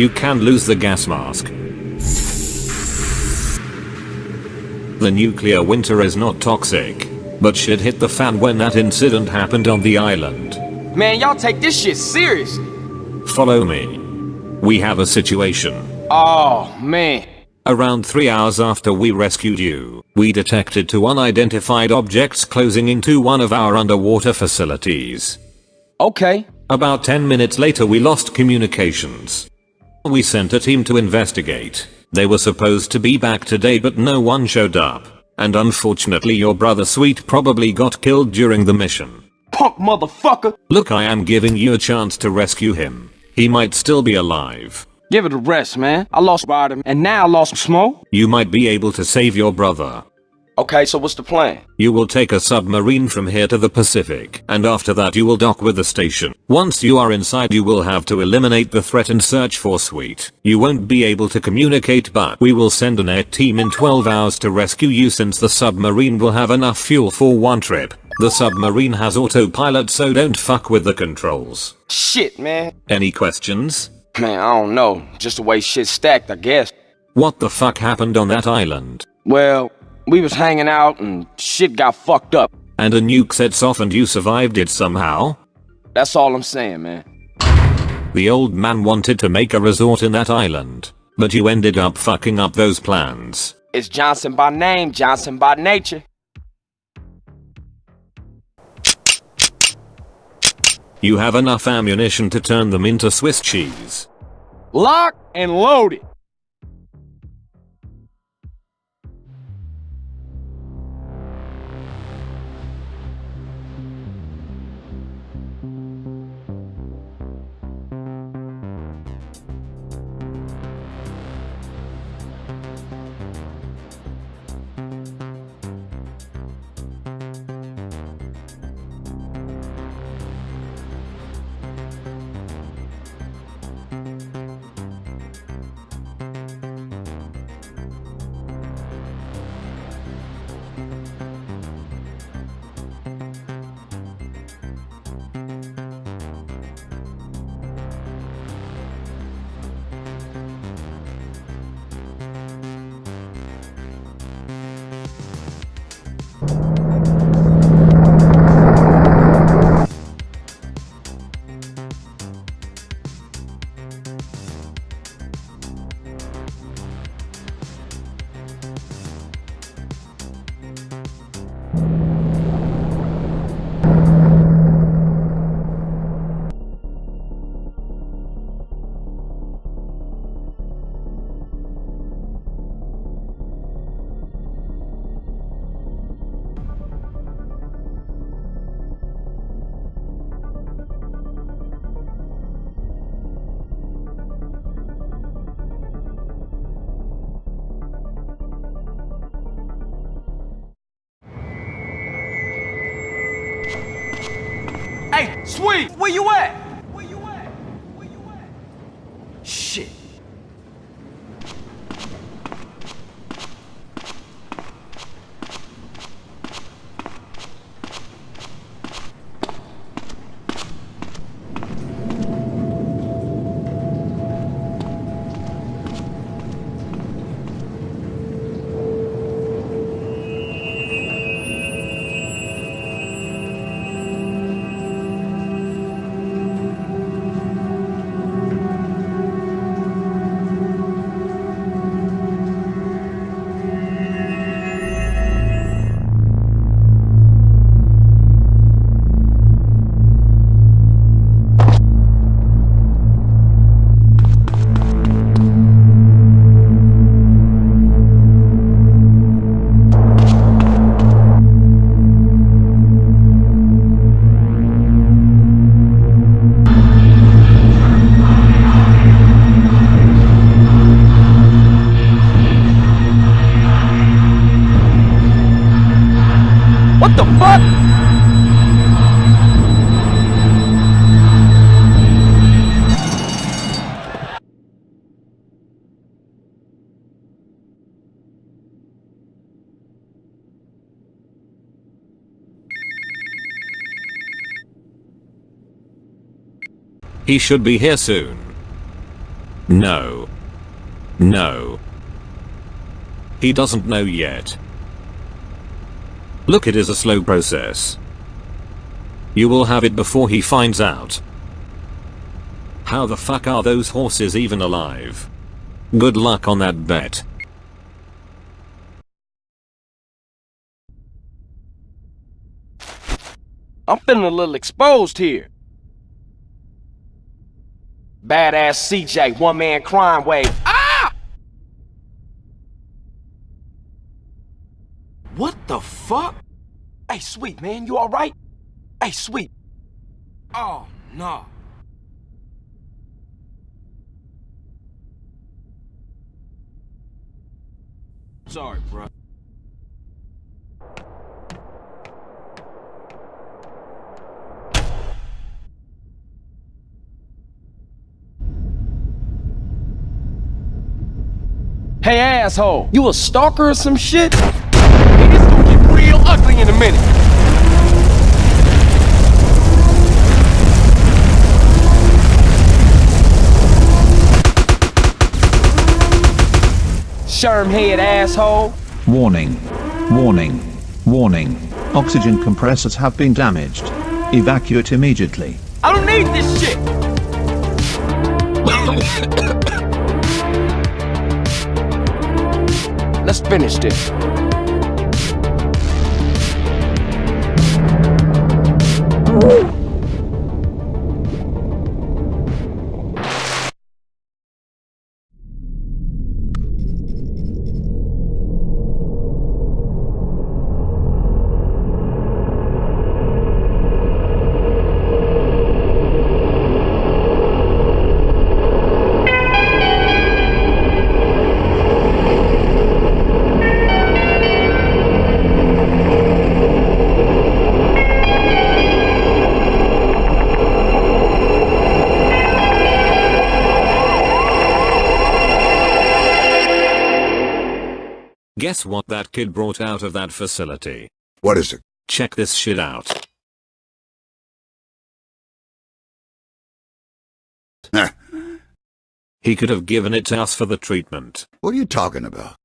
You can lose the gas mask. The nuclear winter is not toxic. But shit hit the fan when that incident happened on the island. Man, y'all take this shit seriously. Follow me. We have a situation. Oh, man. Around 3 hours after we rescued you, we detected two unidentified objects closing into one of our underwater facilities. Okay. About 10 minutes later we lost communications. We sent a team to investigate. They were supposed to be back today but no one showed up. And unfortunately your brother Sweet probably got killed during the mission. Punk motherfucker. Look I am giving you a chance to rescue him. He might still be alive. Give it a rest, man. I lost Ryder, and now I lost Smoke. You might be able to save your brother. Okay, so what's the plan? You will take a submarine from here to the Pacific, and after that you will dock with the station. Once you are inside you will have to eliminate the threat and search for Sweet. You won't be able to communicate but we will send an air team in 12 hours to rescue you since the submarine will have enough fuel for one trip. The submarine has autopilot so don't fuck with the controls. Shit, man. Any questions? Man, I don't know. Just the way shit's stacked, I guess. What the fuck happened on that island? Well, we was hanging out and shit got fucked up. And a nuke sets off and you survived it somehow? That's all I'm saying, man. The old man wanted to make a resort in that island. But you ended up fucking up those plans. It's Johnson by name, Johnson by nature. You have enough ammunition to turn them into Swiss cheese. Lock and loaded. Sweet, where you at? He should be here soon. No. No. He doesn't know yet. Look it is a slow process. You will have it before he finds out. How the fuck are those horses even alive? Good luck on that bet. I'm feeling a little exposed here. Badass CJ, one man crime wave. Ah! What the fuck? Hey, sweet man, you alright? Hey, sweet. Oh, no. Sorry, bro. Hey, asshole, you a stalker or some shit? Hey, this gonna get real ugly in a minute. Shermhead asshole. Warning. Warning. Warning. Oxygen compressors have been damaged. Evacuate immediately. I don't need this shit. Let's finish this. Guess what that kid brought out of that facility? What is it? Check this shit out. He could have given it to us for the treatment. what are you talking about?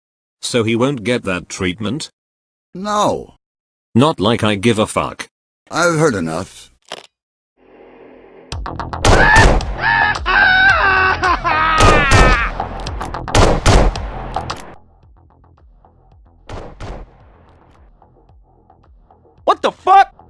So he won't get that treatment? No, Not like I give a fuck. I've heard enough. the fuck?